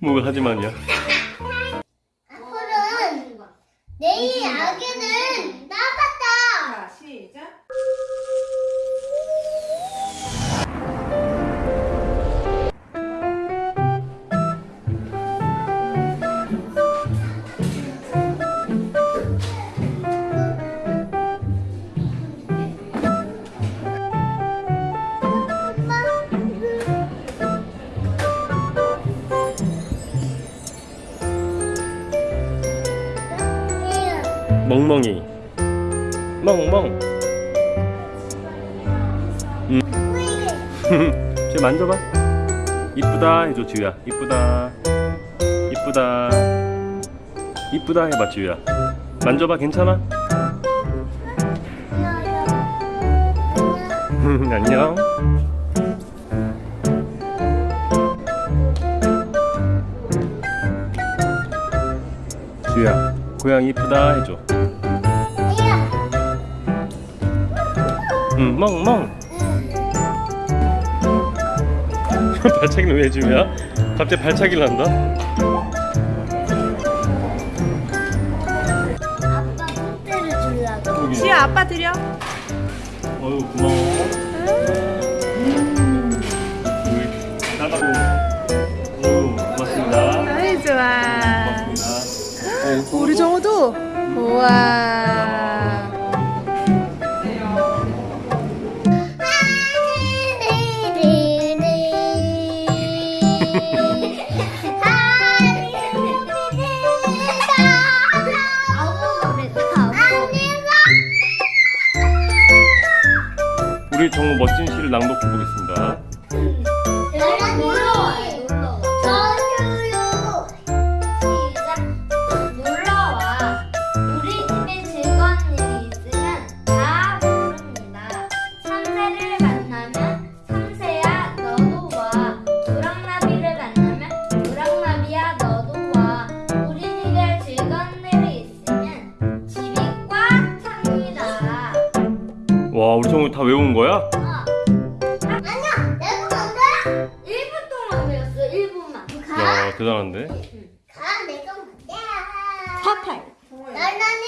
뭐가 하지만이야 멍멍이. 멍멍. 음. 쟤 만져봐. 이쁘다 해줘 지우야. 이쁘다. 이쁘다. 이쁘다 해봐 지우야. 만져봐 괜찮아? 안녕. 지우야 고양이 이쁘다 해줘 응 멍멍 발차기는 왜 지우야? 갑자기 발차기를 한다? 아빠 콧대를 주려고. 지우 아빠 드려. 어유 고마워 나가고 어유 고맙습니다 아이 좋아. 고맙습니다 우리 정우도 우와. 우리 정우 멋진 시를 낭독해 보겠습니다 다 외운 거야? 어. 아니야 내가 안 돼. 1분 동안 외웠어 1분만 가? 그 야 대단한데? 응. 가 내가 못 돼. 파팔 나나니